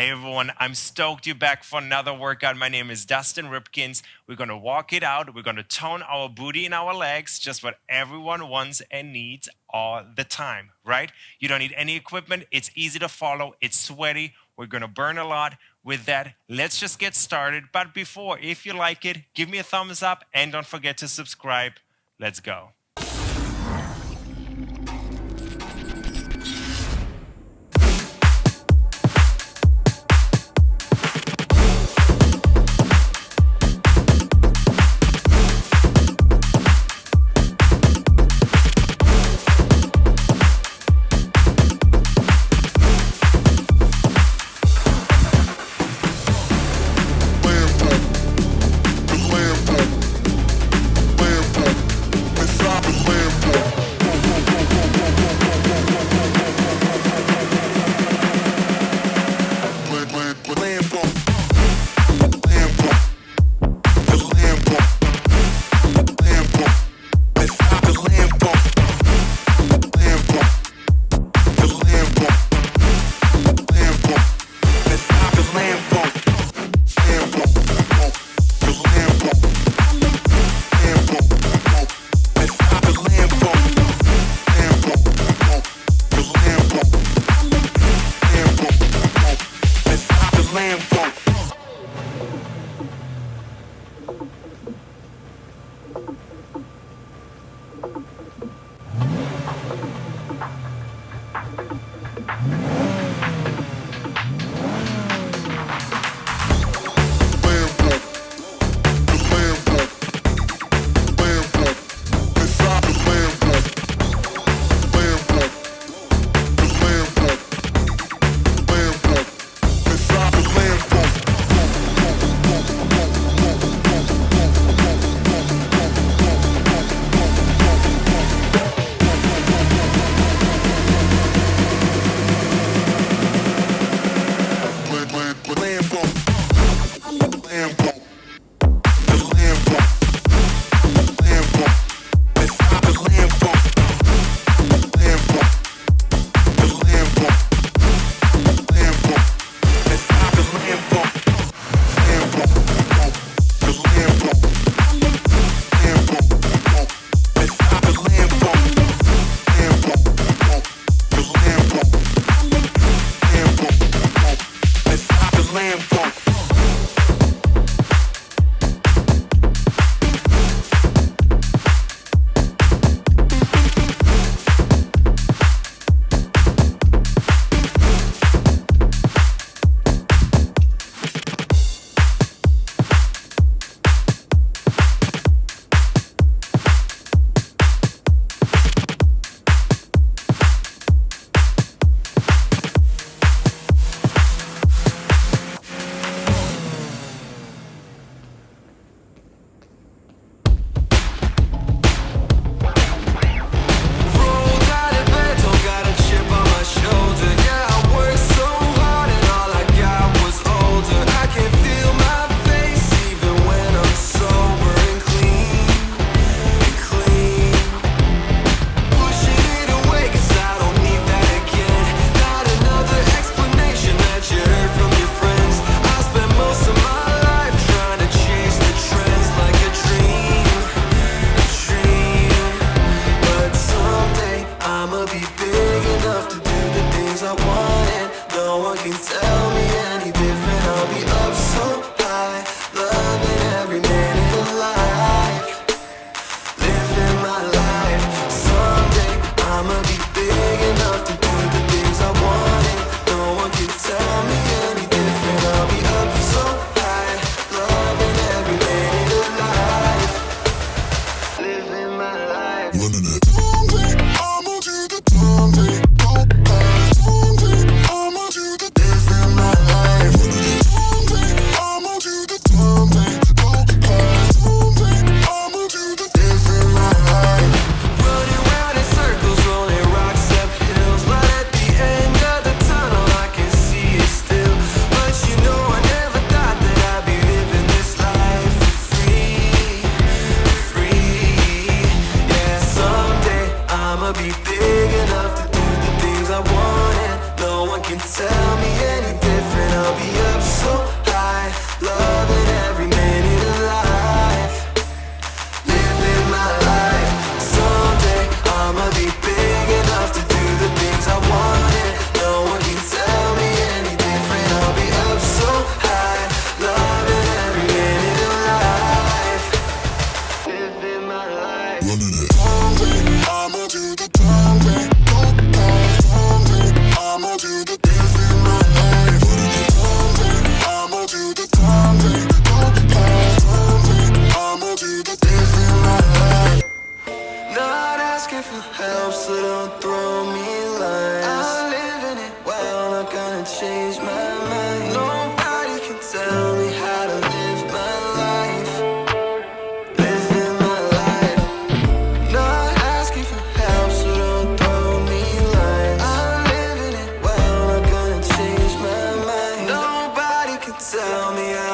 Hey everyone, I'm stoked you're back for another workout. My name is Dustin Ripkins. We're gonna walk it out. We're gonna tone our booty and our legs, just what everyone wants and needs all the time, right? You don't need any equipment. It's easy to follow. It's sweaty. We're gonna burn a lot. With that, let's just get started. But before, if you like it, give me a thumbs up and don't forget to subscribe. Let's go.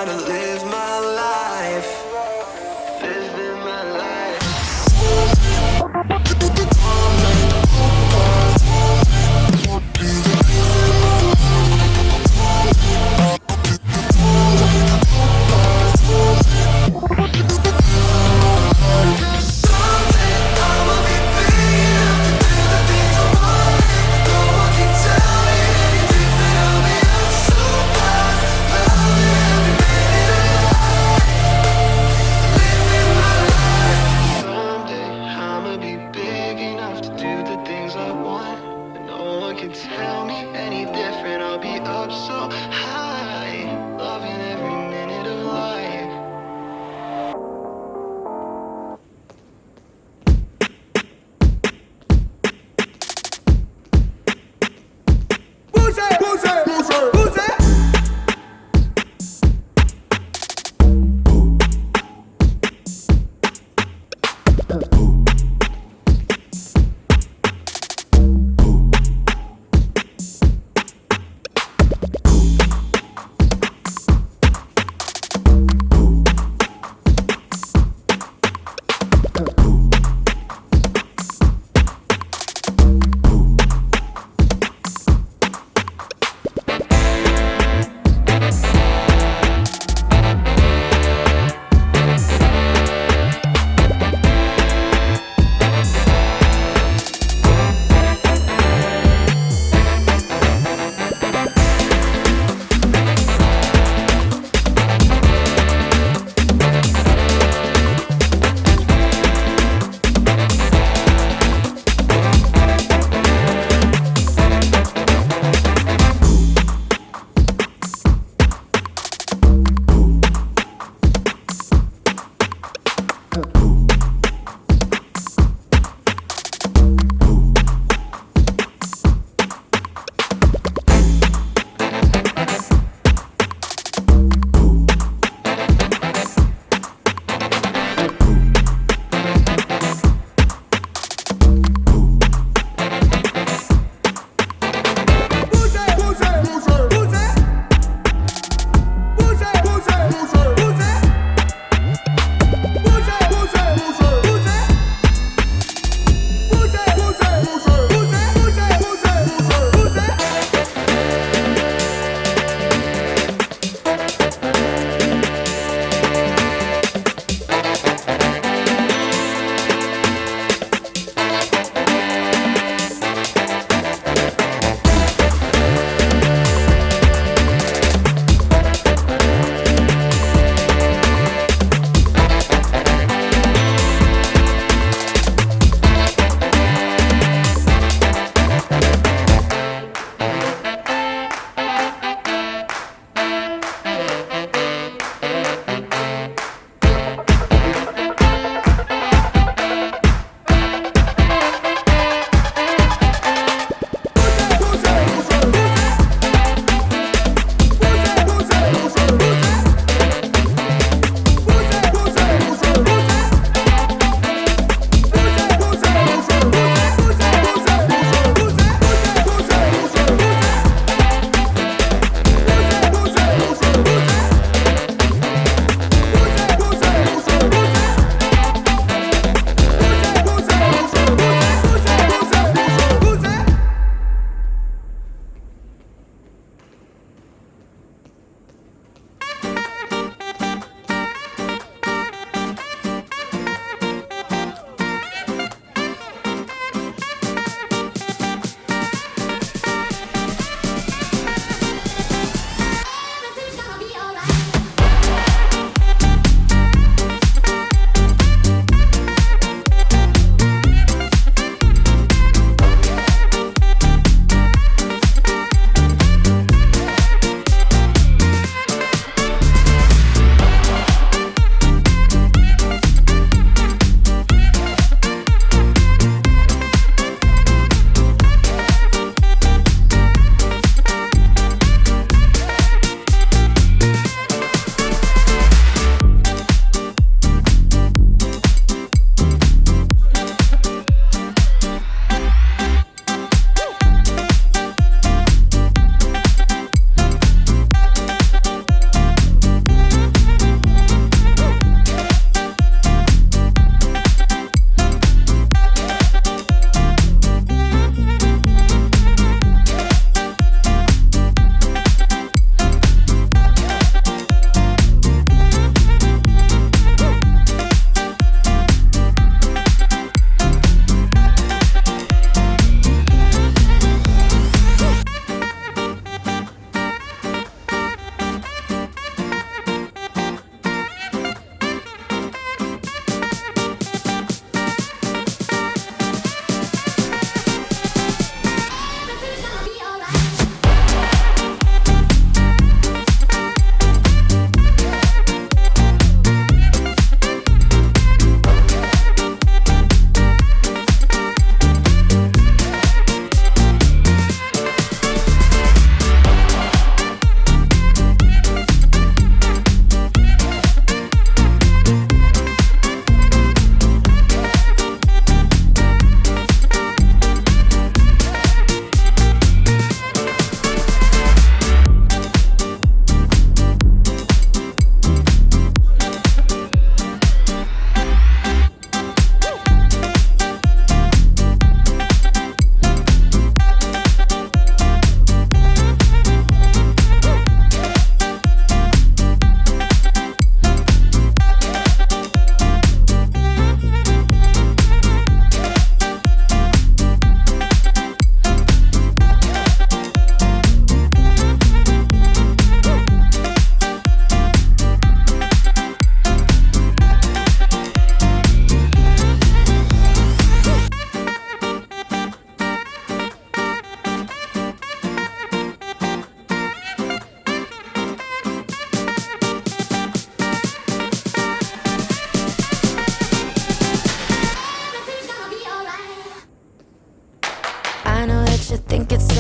How to live Ooh.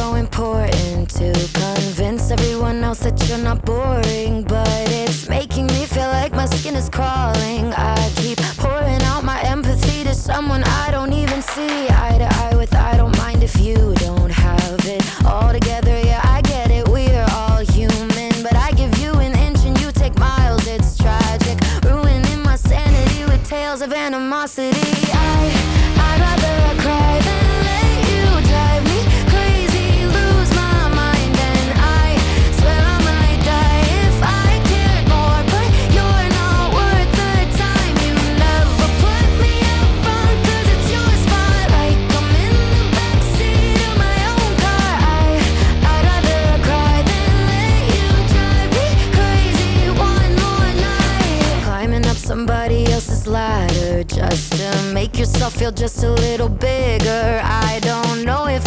so important to convince everyone else that you're not boring But it's making me feel like my skin is crawling. I keep pouring out my empathy to someone I don't even see Eye to eye with. I don't mind if you don't have it all together. Yeah, I get it, we're all human But I give you an inch and you take miles, it's tragic Ruining my sanity with tales of animosity. I, I'd rather yourself feel just a little bigger. I don't know if